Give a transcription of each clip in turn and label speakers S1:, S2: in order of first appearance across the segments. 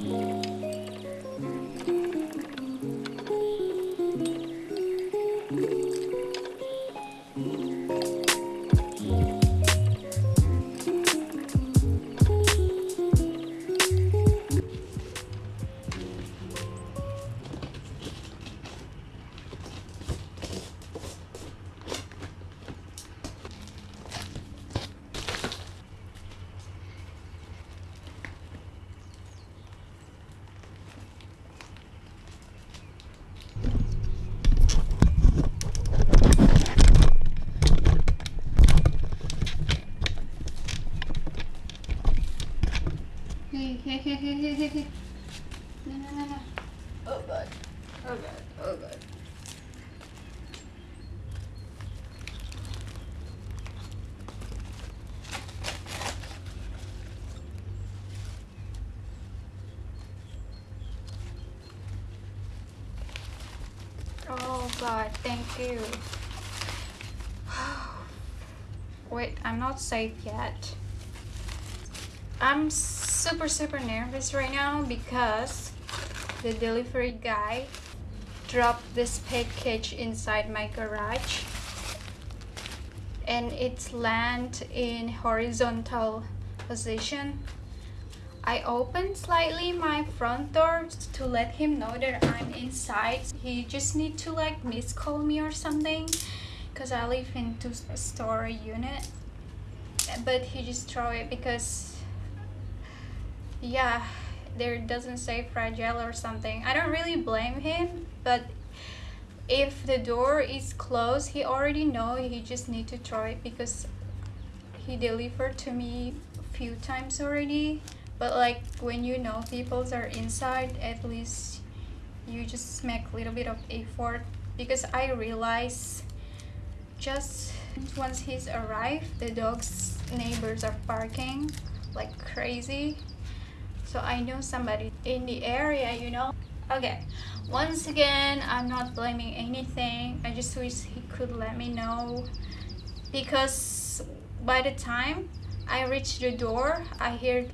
S1: Hey, god, thank you. Wait, I'm not safe yet. I'm super super nervous right now because the delivery guy dropped this package inside my garage and it's land in horizontal position I opened slightly my front door to let him know that I'm inside. He just need to like miss call me or something because I live in two story unit. But he just throw it because yeah there doesn't say fragile or something. I don't really blame him but if the door is closed he already know he just need to throw it because he delivered to me a few times already but like when you know people are inside at least you just make a little bit of effort. Because i realize just once he's arrived the dog's neighbors are barking like crazy. So I know somebody in the area you know? Okay once again I'm not blaming anything. I just wish he could let me know. Because by the time I reach the door I hear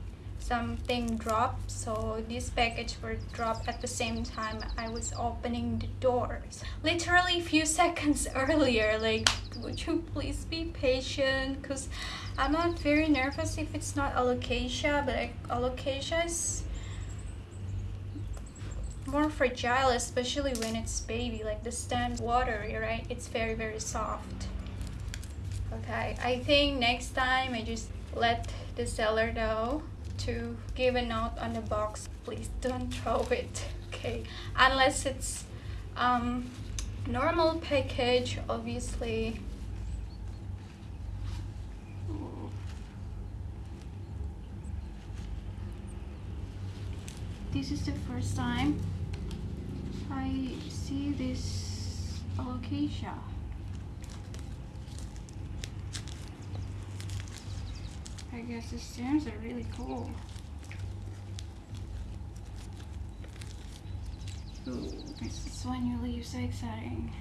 S1: something dropped so this package were dropped at the same time I was opening the doors literally a few seconds earlier like would you please be patient because I'm not very nervous if it's not alocasia, but alocasia is more fragile, especially when it's baby, like the stem watery, right? It's very, very soft. Okay, I think next time I just let the seller know to give a note on the box. Please don't throw it, okay? Unless it's um, normal package, obviously this is the first time I see this alocasia. I guess the stems are really cool. Ooh, this is when you leave so exciting.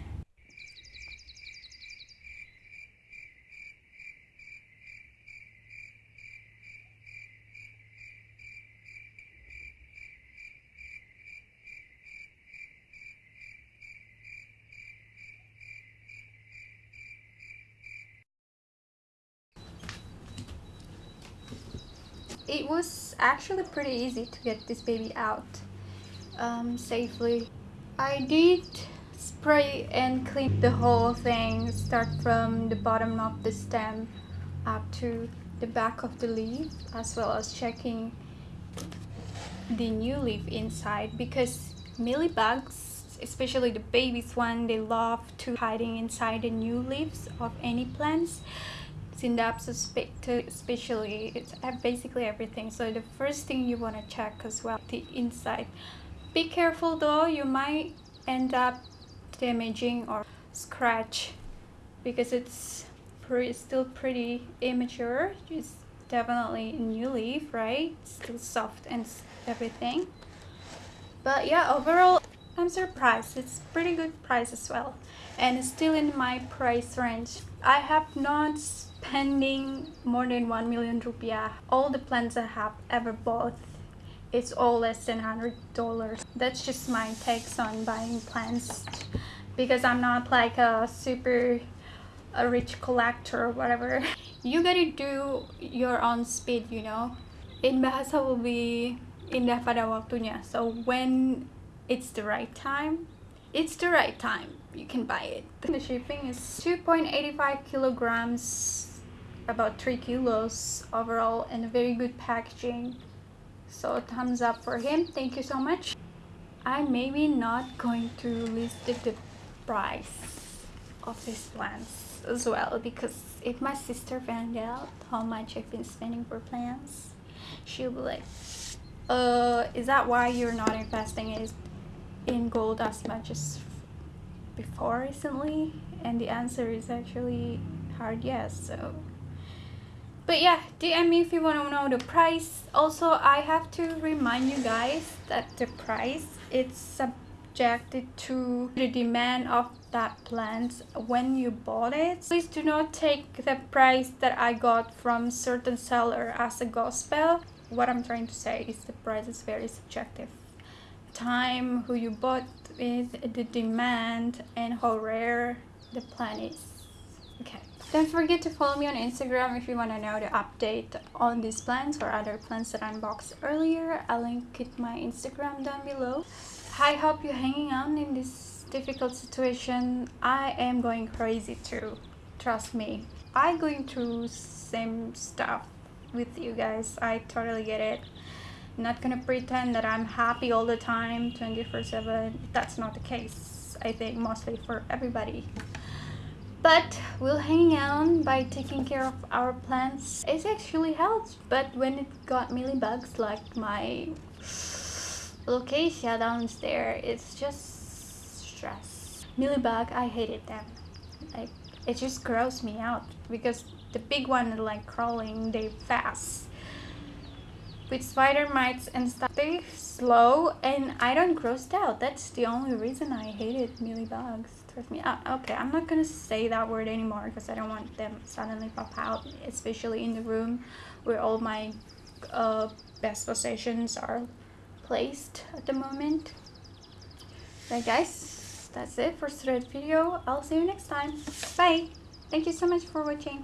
S1: It was actually pretty easy to get this baby out um, safely. I did spray and clean the whole thing, start from the bottom of the stem up to the back of the leaf as well as checking the new leaf inside because mealybugs especially the babies one they love to hiding inside the new leaves of any plants Synapse especially it's basically everything. So the first thing you want to check as well the inside. Be careful though you might end up damaging or scratch because it's still pretty immature. It's definitely a new leaf right? Still soft and everything. But yeah overall i'm surprised. It's pretty good price as well. And it's still in my price range I have not spending more than 1 million rupiah. All the plants I have ever bought it's all less than hundred dollars. That's just my takes on buying plants because i'm not like a super a rich collector or whatever. You gotta do your own speed you know? In bahasa will be indah pada waktunya. So when it's the right time it's the right time. You can buy it. The shipping is 2.85 kilograms about 3 kilos overall and very good packaging. So thumbs up for him. Thank you so much. I'm maybe not going to list the, price of these plants as well because if my sister found out how much i've been spending for plants she'll be like uh is that why you're not investing in gold as much as before recently? And the answer is actually hard yes so. But yeah dm me if you want to know the price. Also i have to remind you guys that the price it's subjected to the demand of that plant when you bought it. Please do not take the price that i got from certain seller as a gospel. What i'm trying to say is the price is very subjective time who you bought with the demand and how rare the plant is okay don't forget to follow me on Instagram if you want to know the update on these plants or other plants that I unboxed earlier. I'll link it my Instagram down below. I hope you're hanging on in this difficult situation. I am going crazy too. Trust me. I'm going through same stuff with you guys. I totally get it. I'm not gonna pretend that I'm happy all the time 24 7. That's not the case. I think mostly for everybody but we'll hang on by taking care of our plants it actually helps but when it got bugs like my locatia downstairs it's just stress mealybug i hated them like it just grossed me out because the big one like crawling they fast with spider mites and stuff They're slow and i don't grossed out that's the only reason i hated bugs with me. Uh, okay, I'm not gonna say that word anymore because I don't want them suddenly pop out, especially in the room where all my uh, best possessions are placed at the moment. Right guys, that's it for today's video. I'll see you next time. Bye! Thank you so much for watching.